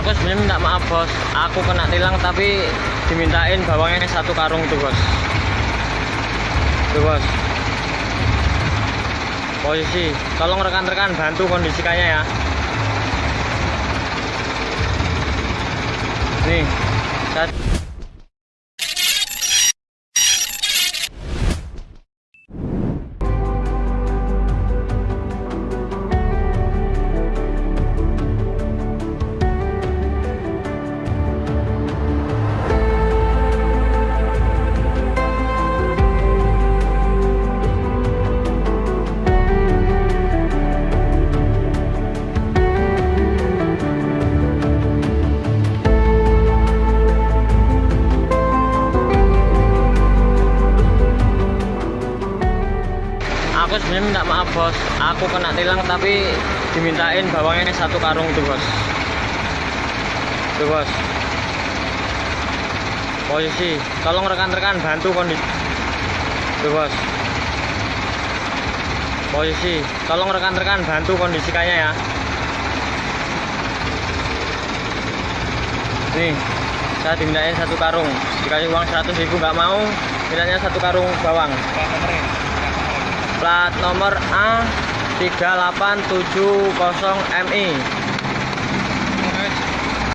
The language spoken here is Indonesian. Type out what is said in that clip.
aku sebenarnya minta maaf bos. Aku kena tilang tapi dimintain bawangnya satu karung tuh bos. Tuh bos. Posisi. Tolong rekan-rekan bantu kondisikannya ya. Nih. Saya aku sebenarnya minta maaf bos. Aku kena tilang tapi dimintain bawangnya satu karung tuh bos. Tuh bos. Posisi tolong rekan-rekan bantu kondisi tuh bos. Posisi tolong rekan-rekan bantu kondisikannya ya. Nih saya dimintain satu karung. Dikasih uang 100 ribu nggak mau mintanya satu karung bawang plat nomor A 3870MI